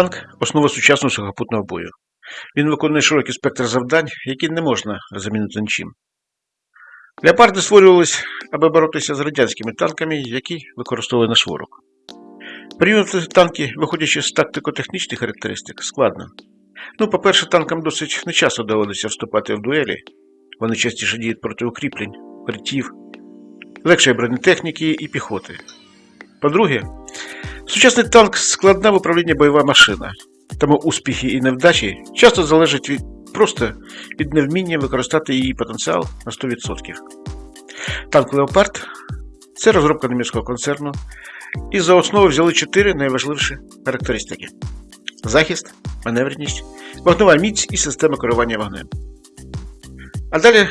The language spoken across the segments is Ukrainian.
Танк основа сучасного сухопутного бою. Він виконує широкий спектр завдань, які не можна замінити нічим. Леопарди створювались, аби боротися з радянськими танками, які використовували наш ворог. Порівняти танки, виходячи з тактико-технічних характеристик, складно. Ну, по-перше, танкам досить нечасто доводиться вступати в дуелі. Вони частіше діють проти укріплень, укриттів, легшої бронетехніки і піхоти. По-друге, сучасний танк складна в управлінні бойова машина, тому успіхи і невдачі часто залежать від, просто від невміння використати її потенціал на 100%. Танк Леопард це розробка німецького концерну, і за основу взяли чотири найважливіші характеристики: захист, маневреність, вогнова міць і система керування вогнем. А далі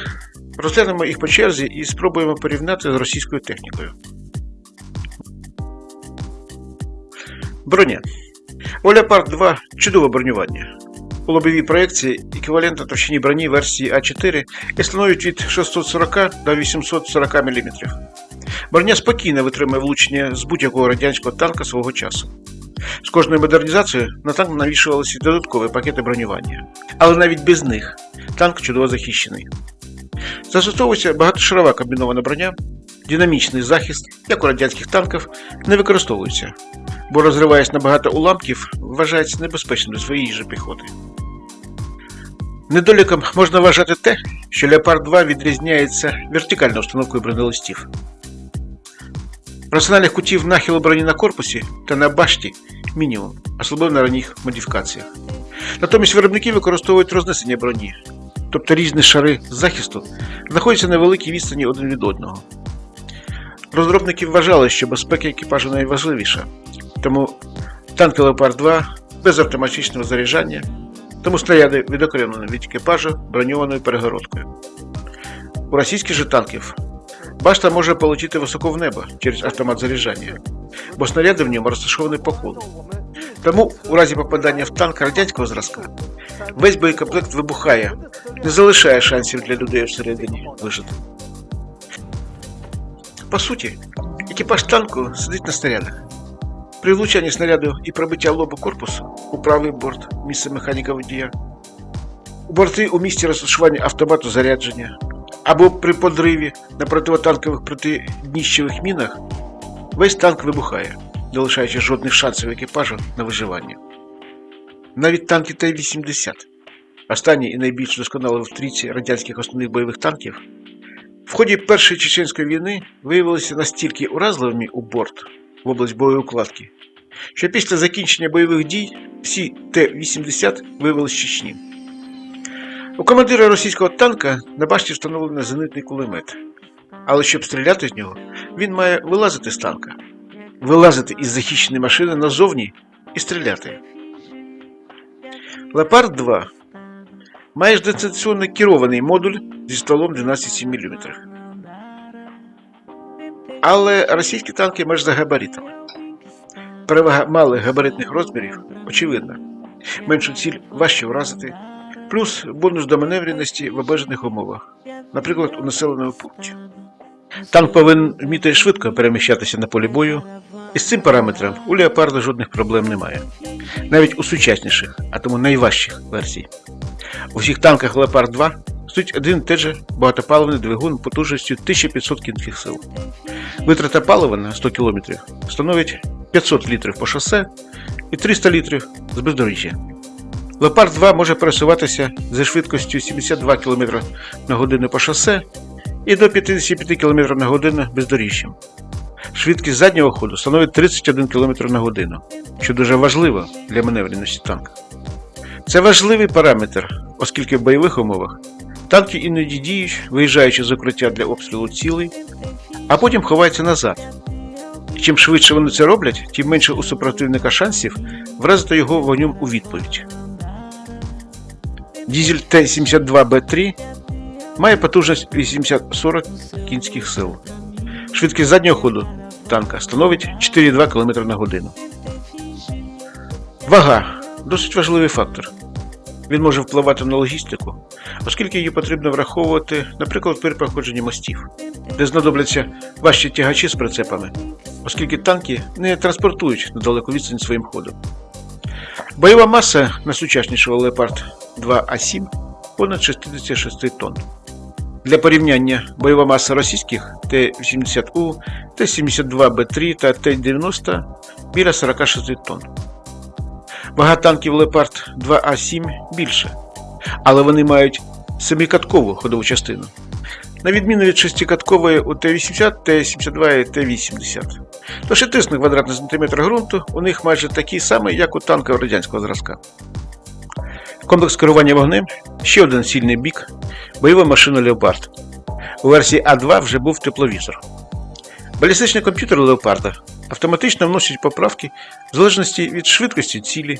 розглянемо їх по черзі і спробуємо порівняти з російською технікою. Броня. У Leopard 2 чудове бронювання. У лобовій проекції еквівалентна товщині броні версії А4 і становить від 640 до 840 мм. Броня спокійно витримує влучення з будь-якого радянського танка свого часу. З кожною модернізацією на танк навішувалися додаткові пакети бронювання. Але навіть без них танк чудово захищений. Застосовується багатошарова комбінована броня, динамічний захист, як у радянських танків, не використовується, бо розриваючись на багато уламків, вважається небезпечним для своєї ж піхоти. Недоліком можна вважати те, що Leopard 2 відрізняється вертикальною установкою бронелистів. Раціональних кутів нахилу броні на корпусі та на башті мінімум, особливо на ранніх модифікаціях. Натомість виробники використовують рознесення броні, тобто різні шари захисту знаходяться на великій відстані один від одного. Розробники вважали, що безпека екіпажу найважливіша, тому танки Leopard 2 без автоматичного заряджання, тому снаряди відокремлені від екіпажу броньованою перегородкою. У російських же танків башта може полетіти високо в небо через автомат заряджання, бо снаряди в ньому розташовані по колу. Тому у разі попадання в танк радянського зразка весь боєкомплект вибухає, не залишає шансів для людей всередині вижити. По суті, екіпаж танку сидить на снарядах. При влучанні снаряду і пробиття лобу корпусу у правий борт місце механіка водія, у борти у місці розташування автомату зарядження або при подриві на противотанкових протидніщевих мінах весь танк вибухає, не лишаючи жодних шансів екіпажу на виживання. Навіть танки Т-80, останні і найбільш досконалі в трійці радянських основних бойових танків, в ході Першої чеченської війни виявилися настільки уразливими у борт в область бойової укладки, що після закінчення бойових дій всі Т-80 вивели з Чечні. У командира російського танка на башті встановлений зенитний кулемет. Але щоб стріляти з нього, він має вилазити з танка, вилазити із захищеної машини назовні і стріляти. Лепард 2 має дистанційно керований модуль зі стволом 12,7 мм. Але російські танки майже за габаритами. Перевага малих габаритних розмірів очевидна. Меншу ціль важче вразити, плюс бонус до маневреності в обмежених умовах, наприклад, у населеному пункті. Танк повинен вміти швидко переміщатися на полі бою, і з цим параметром у леопарда жодних проблем немає. Навіть у сучасніших, а тому найважчих версій. У всіх танках Леопард 2 стоїть один же багатопаливний двигун потужністю 1500 кінських сил. Витрата палива на 100 км становить 500 літрів по шосе і 300 літрів з бездоріжжя. Леопард 2 може пересуватися зі швидкістю 72 км на годину по шосе і до 55 км на годину бездоріжжям. Швидкість заднього ходу становить 31 км на годину, що дуже важливо для маневреності танка. Це важливий параметр, оскільки в бойових умовах танки іноді діють, виїжджаючи з укриття для обстрілу цілей, а потім ховаються назад. Чим швидше вони це роблять, тим менше у супротивника шансів вразити його вогнем у відповідь. Дізель Т-72Б3 має потужність 840 кінських сил. Швидкість заднього ходу танка становить 4,2 км на годину. Вага досить важливий фактор. Він може впливати на логістику, оскільки її потрібно враховувати, наприклад, при проходженні мостів, де знадобляться важчі тягачі з прицепами, оскільки танки не транспортують на далеку відстань своїм ходом. Бойова маса найсучаснішого Leopard 2А7 понад 66 тонн. Для порівняння бойова маса російських Т-80У, Т-72Б3 та Т-90 біля 46 тонн. Вага танків Leopard 2А7 більша, але вони мають семикаткову ходову частину. На відміну від шестикаткової у Т-80, Т-72 і Т-80. Тож і тиск на квадратний сантиметр ґрунту у них майже такий самий, як у танків радянського зразка. Комплекс керування вогнем ще один сильний бік бойова машина Леопард. У версії А2 вже був тепловізор. Балістичний комп'ютер Леопарда автоматично вносить поправки в залежності від швидкості цілі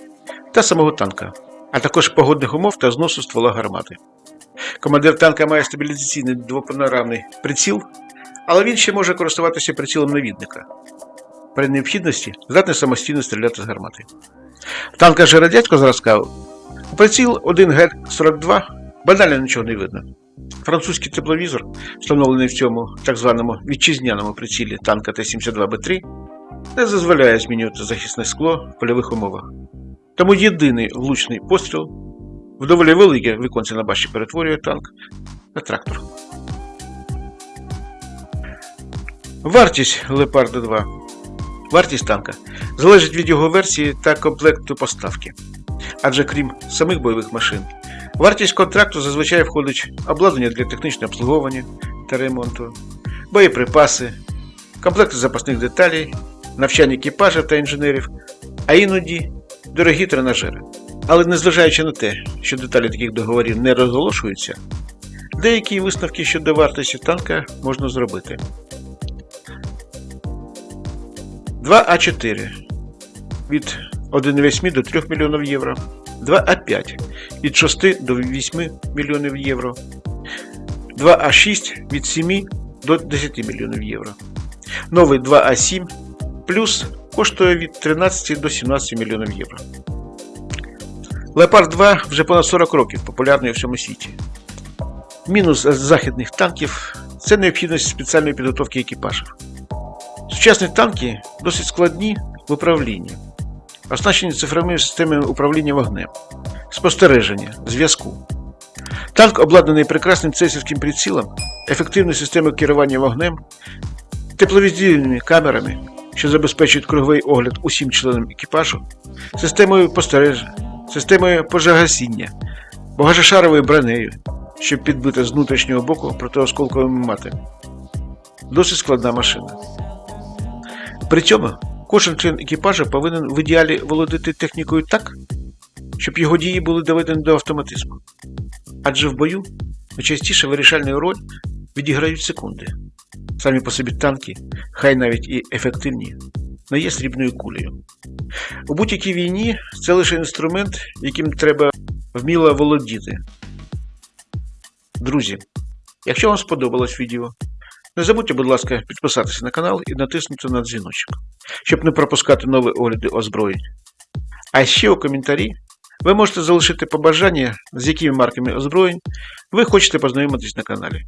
та самого танка, а також погодних умов та зносу ствола гармати. Командир танка має стабілізаційний двопанорамний приціл, але він ще може користуватися прицілом навідника. При необхідності здатний самостійно стріляти з гармати. Танка же радянського зразка приціл 1 Г-42 банально нічого не видно. Французький тепловізор, встановлений в цьому так званому вітчизняному прицілі танка Т-72Б3, не дозволяє змінювати захисне скло в польових умовах. Тому єдиний влучний постріл в доволі велике віконце на башті перетворює танк на трактор. Вартість Лепарда 2. Вартість танка залежить від його версії та комплекту поставки. Адже крім самих бойових машин, вартість контракту зазвичай входить обладнання для технічного обслуговування та ремонту, боєприпаси, комплекти запасних деталей, навчання екіпажів та інженерів, а іноді дорогі тренажери. Але незважаючи на те, що деталі таких договорів не розголошуються, деякі висновки щодо вартості танка можна зробити. 2А4 від 1,8 до 3 мільйонів євро, 2А5 від 6 до 8 мільйонів євро, 2А6 від 7 до 10 мільйонів євро. Новий 2А7 плюс коштує від 13 до 17 мільйонів євро. Леопард 2 вже понад 40 років популярний у всьому світі. Мінус західних танків це необхідність спеціальної підготовки екіпажів. Сучасні танки досить складні в управлінні, оснащені цифровими системами управління вогнем, спостереження, зв'язку. Танк обладнаний прекрасним цесівським прицілом, ефективною системою керування вогнем, тепловізійними камерами, що забезпечують круговий огляд усім членам екіпажу, системою постереження, системою пожежогасіння, багажошаровою бронею, щоб підбити з внутрішнього боку протиосколковими мати. Досить складна машина. При цьому кожен член екіпажу повинен в ідеалі володіти технікою так, щоб його дії були доведені до автоматизму. Адже в бою найчастіше вирішальну роль відіграють секунди. Самі по собі танки, хай навіть і ефективні, не є срібною кулею. У будь-якій війні це лише інструмент, яким треба вміло володіти. Друзі, якщо вам сподобалось відео, не забудьте, будь ласка, підписатися на канал і натиснути на дзвіночок, щоб не пропускати нові огляди озброєнь. А ще у коментарі ви можете залишити побажання, з якими марками озброєнь ви хочете познайомитись на каналі.